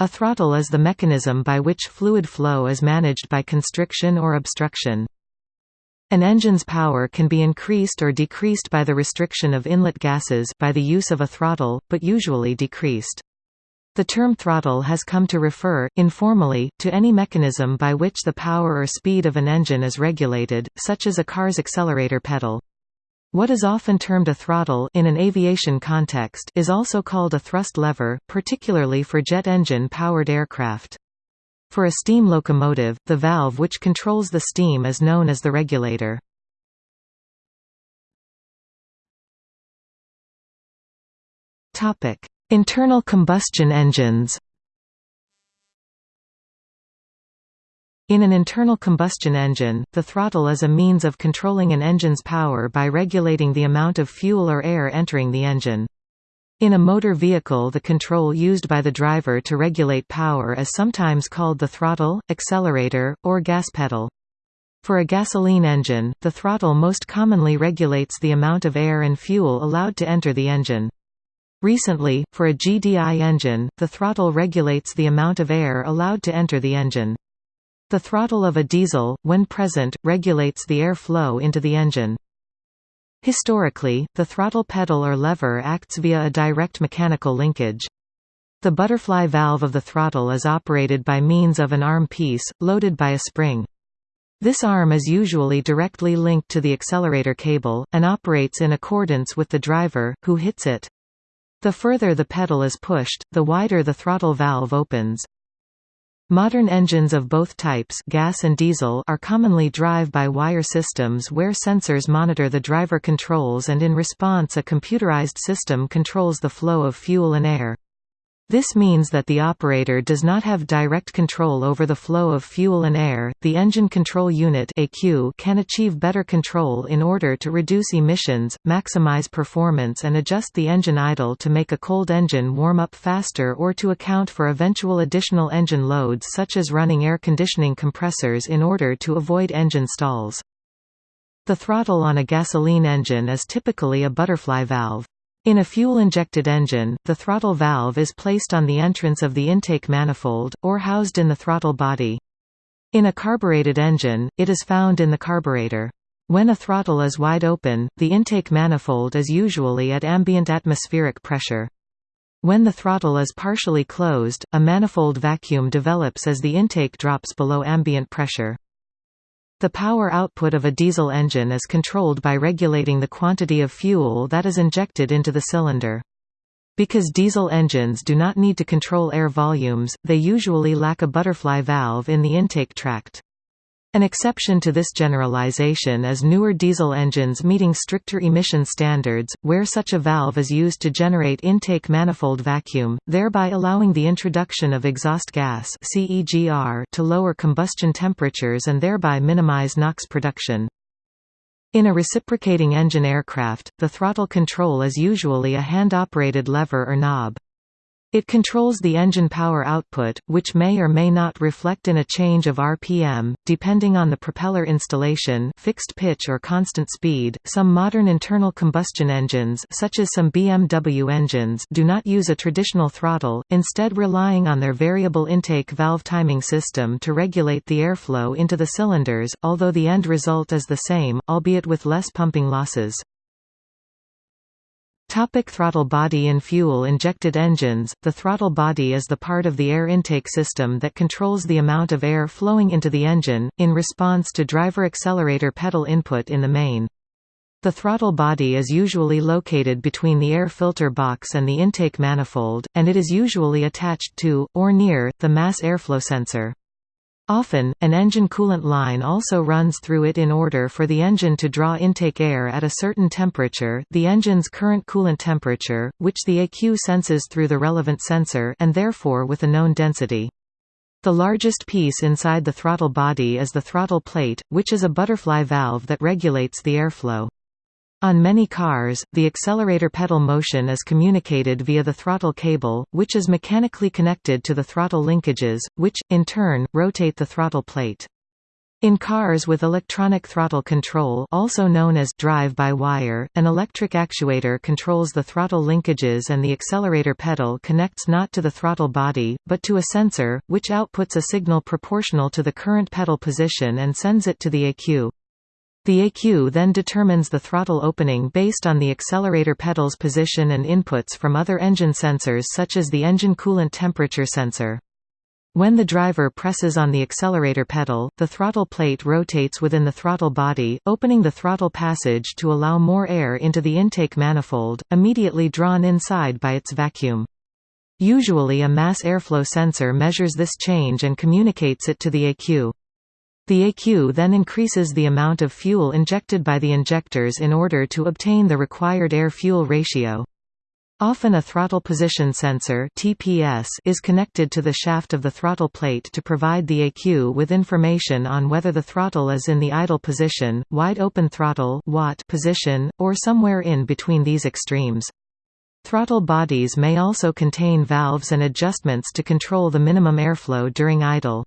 A throttle is the mechanism by which fluid flow is managed by constriction or obstruction. An engine's power can be increased or decreased by the restriction of inlet gases by the use of a throttle, but usually decreased. The term throttle has come to refer, informally, to any mechanism by which the power or speed of an engine is regulated, such as a car's accelerator pedal. What is often termed a throttle in an aviation context is also called a thrust lever, particularly for jet engine-powered aircraft. For a steam locomotive, the valve which controls the steam is known as the regulator. Internal combustion engines In an internal combustion engine, the throttle is a means of controlling an engine's power by regulating the amount of fuel or air entering the engine. In a motor vehicle the control used by the driver to regulate power is sometimes called the throttle, accelerator, or gas pedal. For a gasoline engine, the throttle most commonly regulates the amount of air and fuel allowed to enter the engine. Recently, for a GDI engine, the throttle regulates the amount of air allowed to enter the engine. The throttle of a diesel, when present, regulates the air flow into the engine. Historically, the throttle pedal or lever acts via a direct mechanical linkage. The butterfly valve of the throttle is operated by means of an arm piece, loaded by a spring. This arm is usually directly linked to the accelerator cable, and operates in accordance with the driver, who hits it. The further the pedal is pushed, the wider the throttle valve opens. Modern engines of both types gas and diesel are commonly drive-by-wire systems where sensors monitor the driver controls and in response a computerized system controls the flow of fuel and air. This means that the operator does not have direct control over the flow of fuel and air. The engine control unit (ECU) can achieve better control in order to reduce emissions, maximize performance and adjust the engine idle to make a cold engine warm up faster or to account for eventual additional engine loads such as running air conditioning compressors in order to avoid engine stalls. The throttle on a gasoline engine is typically a butterfly valve. In a fuel-injected engine, the throttle valve is placed on the entrance of the intake manifold, or housed in the throttle body. In a carbureted engine, it is found in the carburetor. When a throttle is wide open, the intake manifold is usually at ambient atmospheric pressure. When the throttle is partially closed, a manifold vacuum develops as the intake drops below ambient pressure. The power output of a diesel engine is controlled by regulating the quantity of fuel that is injected into the cylinder. Because diesel engines do not need to control air volumes, they usually lack a butterfly valve in the intake tract. An exception to this generalization is newer diesel engines meeting stricter emission standards, where such a valve is used to generate intake manifold vacuum, thereby allowing the introduction of exhaust gas to lower combustion temperatures and thereby minimize NOx production. In a reciprocating engine aircraft, the throttle control is usually a hand-operated lever or knob. It controls the engine power output, which may or may not reflect in a change of RPM, depending on the propeller installation fixed pitch or constant speed. Some modern internal combustion engines such as some BMW engines do not use a traditional throttle, instead relying on their variable intake valve timing system to regulate the airflow into the cylinders, although the end result is the same, albeit with less pumping losses. Topic throttle body In fuel-injected engines, the throttle body is the part of the air intake system that controls the amount of air flowing into the engine, in response to driver accelerator pedal input in the main. The throttle body is usually located between the air filter box and the intake manifold, and it is usually attached to, or near, the mass airflow sensor. Often, an engine coolant line also runs through it in order for the engine to draw intake air at a certain temperature the engine's current coolant temperature, which the ECU senses through the relevant sensor and therefore with a known density. The largest piece inside the throttle body is the throttle plate, which is a butterfly valve that regulates the airflow. On many cars, the accelerator pedal motion is communicated via the throttle cable, which is mechanically connected to the throttle linkages, which, in turn, rotate the throttle plate. In cars with electronic throttle control also known as drive-by-wire, an electric actuator controls the throttle linkages and the accelerator pedal connects not to the throttle body, but to a sensor, which outputs a signal proportional to the current pedal position and sends it to the ECU. The ECU then determines the throttle opening based on the accelerator pedal's position and inputs from other engine sensors such as the engine coolant temperature sensor. When the driver presses on the accelerator pedal, the throttle plate rotates within the throttle body, opening the throttle passage to allow more air into the intake manifold, immediately drawn inside by its vacuum. Usually a mass airflow sensor measures this change and communicates it to the ECU. The ECU then increases the amount of fuel injected by the injectors in order to obtain the required air-fuel ratio. Often a throttle position sensor TPS is connected to the shaft of the throttle plate to provide the ECU with information on whether the throttle is in the idle position, wide open throttle WOT position, or somewhere in between these extremes. Throttle bodies may also contain valves and adjustments to control the minimum airflow during idle.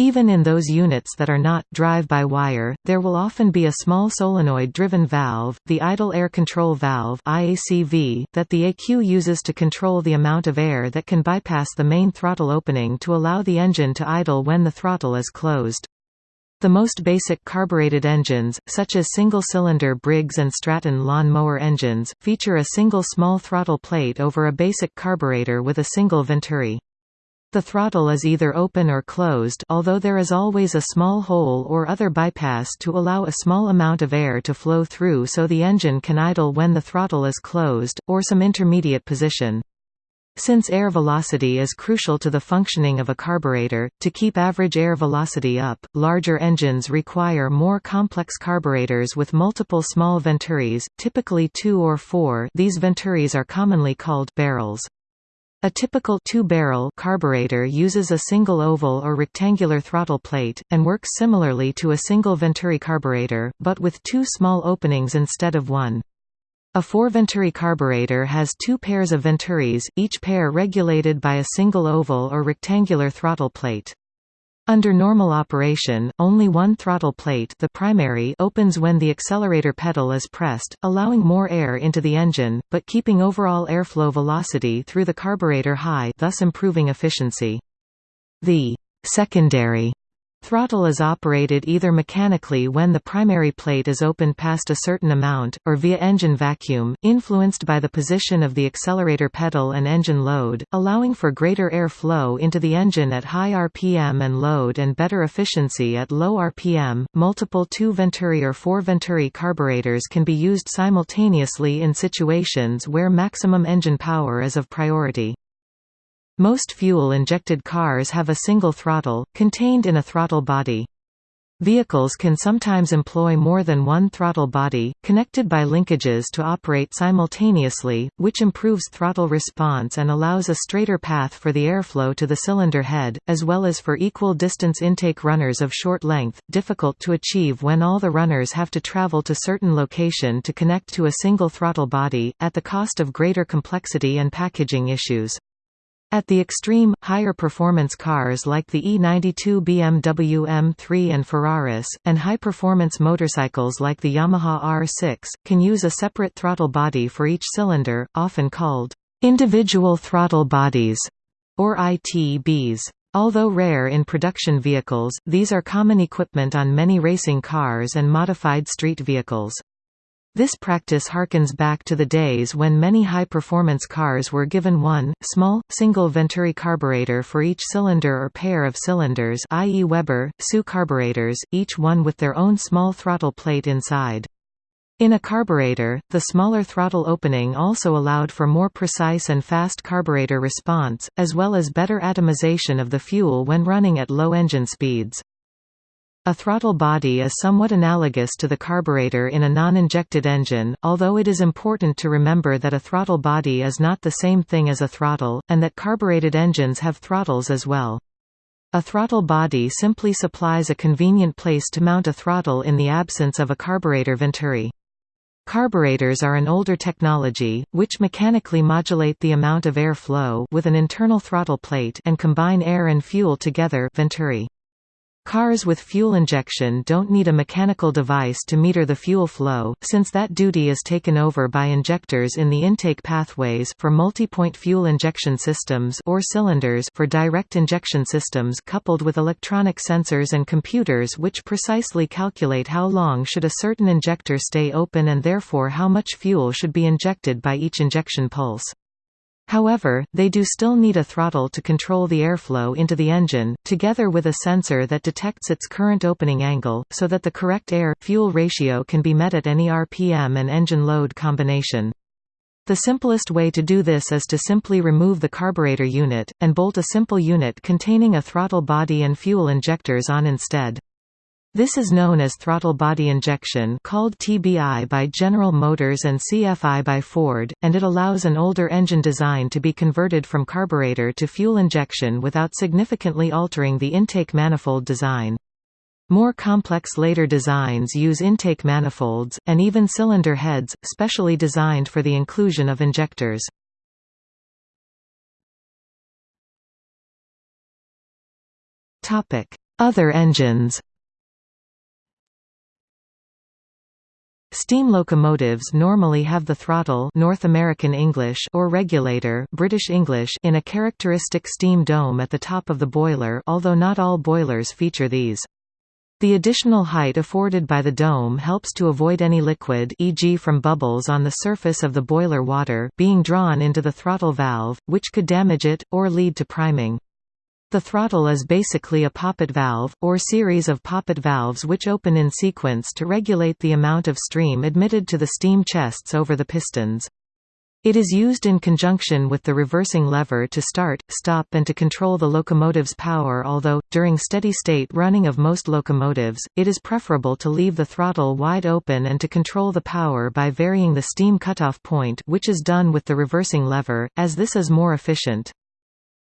Even in those units that are not drive-by-wire, there will often be a small solenoid-driven valve, the idle air control valve IACV, that the ECU uses to control the amount of air that can bypass the main throttle opening to allow the engine to idle when the throttle is closed. The most basic carbureted engines, such as single-cylinder Briggs & Stratton lawn mower engines, feature a single small throttle plate over a basic carburetor with a single venturi. The throttle is either open or closed although there is always a small hole or other bypass to allow a small amount of air to flow through so the engine can idle when the throttle is closed, or some intermediate position. Since air velocity is crucial to the functioning of a carburetor, to keep average air velocity up, larger engines require more complex carburetors with multiple small venturis, typically two or four these venturis are commonly called barrels. A typical two-barrel carburetor uses a single oval or rectangular throttle plate, and works similarly to a single Venturi carburetor, but with two small openings instead of one. A four-Venturi carburetor has two pairs of venturis, each pair regulated by a single oval or rectangular throttle plate. Under normal operation, only one throttle plate the primary opens when the accelerator pedal is pressed, allowing more air into the engine, but keeping overall airflow velocity through the carburetor high thus improving efficiency. The secondary Throttle is operated either mechanically when the primary plate is opened past a certain amount, or via engine vacuum, influenced by the position of the accelerator pedal and engine load, allowing for greater air flow into the engine at high RPM and load and better efficiency at low RPM. Multiple 2 Venturi or 4 Venturi carburetors can be used simultaneously in situations where maximum engine power is of priority. Most fuel-injected cars have a single throttle, contained in a throttle body. Vehicles can sometimes employ more than one throttle body, connected by linkages to operate simultaneously, which improves throttle response and allows a straighter path for the airflow to the cylinder head, as well as for equal distance intake runners of short length, difficult to achieve when all the runners have to travel to certain location to connect to a single throttle body, at the cost of greater complexity and packaging issues. At the extreme, higher performance cars like the E92 BMW M3 and Ferraris, and high-performance motorcycles like the Yamaha R6, can use a separate throttle body for each cylinder, often called individual throttle bodies, or ITBs. Although rare in production vehicles, these are common equipment on many racing cars and modified street vehicles. This practice harkens back to the days when many high-performance cars were given one, small, single Venturi carburetor for each cylinder or pair of cylinders i.e. Weber, SU carburetors, each one with their own small throttle plate inside. In a carburetor, the smaller throttle opening also allowed for more precise and fast carburetor response, as well as better atomization of the fuel when running at low engine speeds. A throttle body is somewhat analogous to the carburetor in a non-injected engine, although it is important to remember that a throttle body is not the same thing as a throttle, and that carbureted engines have throttles as well. A throttle body simply supplies a convenient place to mount a throttle in the absence of a carburetor venturi. Carburetors are an older technology, which mechanically modulate the amount of air flow with an internal throttle plate and combine air and fuel together venturi. Cars with fuel injection don't need a mechanical device to meter the fuel flow, since that duty is taken over by injectors in the intake pathways for multi-point fuel injection systems or cylinders for direct injection systems coupled with electronic sensors and computers which precisely calculate how long should a certain injector stay open and therefore how much fuel should be injected by each injection pulse. However, they do still need a throttle to control the airflow into the engine, together with a sensor that detects its current opening angle, so that the correct air-fuel ratio can be met at any RPM and engine load combination. The simplest way to do this is to simply remove the carburetor unit, and bolt a simple unit containing a throttle body and fuel injectors on instead. This is known as throttle body injection called TBI by General Motors and CFI by Ford, and it allows an older engine design to be converted from carburetor to fuel injection without significantly altering the intake manifold design. More complex later designs use intake manifolds, and even cylinder heads, specially designed for the inclusion of injectors. Other engines Steam locomotives normally have the throttle North American English or regulator British English in a characteristic steam dome at the top of the boiler although not all boilers feature these. The additional height afforded by the dome helps to avoid any liquid e.g. from bubbles on the surface of the boiler water being drawn into the throttle valve, which could damage it, or lead to priming. The throttle is basically a poppet valve, or series of poppet valves which open in sequence to regulate the amount of stream admitted to the steam chests over the pistons. It is used in conjunction with the reversing lever to start, stop and to control the locomotive's power although, during steady-state running of most locomotives, it is preferable to leave the throttle wide open and to control the power by varying the steam cutoff point which is done with the reversing lever, as this is more efficient.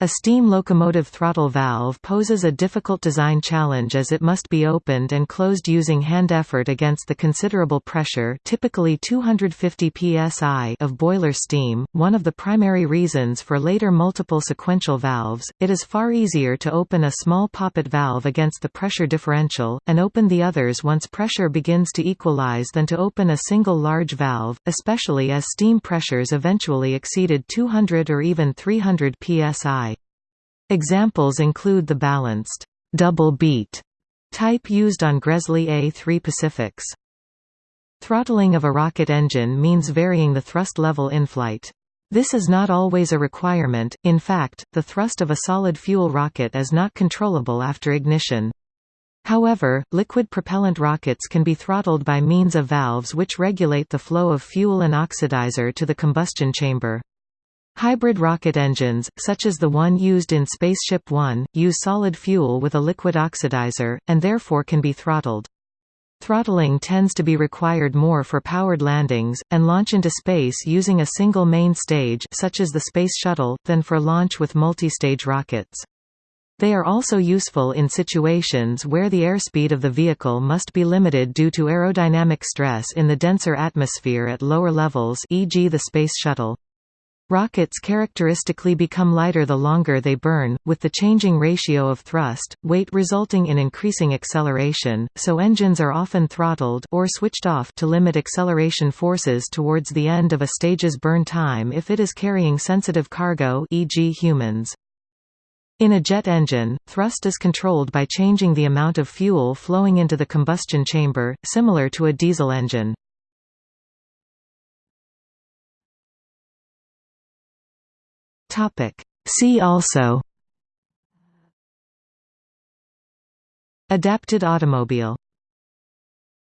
A steam locomotive throttle valve poses a difficult design challenge as it must be opened and closed using hand effort against the considerable pressure typically 250 psi of boiler steam, one of the primary reasons for later multiple sequential valves. It is far easier to open a small poppet valve against the pressure differential, and open the others once pressure begins to equalize than to open a single large valve, especially as steam pressures eventually exceeded 200 or even 300 psi. Examples include the balanced double beat type used on Gresley A3 Pacifics. Throttling of a rocket engine means varying the thrust level in flight. This is not always a requirement, in fact, the thrust of a solid fuel rocket is not controllable after ignition. However, liquid propellant rockets can be throttled by means of valves which regulate the flow of fuel and oxidizer to the combustion chamber. Hybrid rocket engines, such as the one used in SpaceShipOne, use solid fuel with a liquid oxidizer, and therefore can be throttled. Throttling tends to be required more for powered landings, and launch into space using a single main stage such as the Space Shuttle, than for launch with multi-stage rockets. They are also useful in situations where the airspeed of the vehicle must be limited due to aerodynamic stress in the denser atmosphere at lower levels e.g. the Space Shuttle. Rockets characteristically become lighter the longer they burn, with the changing ratio of thrust, weight resulting in increasing acceleration, so engines are often throttled or switched off to limit acceleration forces towards the end of a stage's burn time if it is carrying sensitive cargo e.g. humans. In a jet engine, thrust is controlled by changing the amount of fuel flowing into the combustion chamber, similar to a diesel engine. Topic. See also Adapted automobile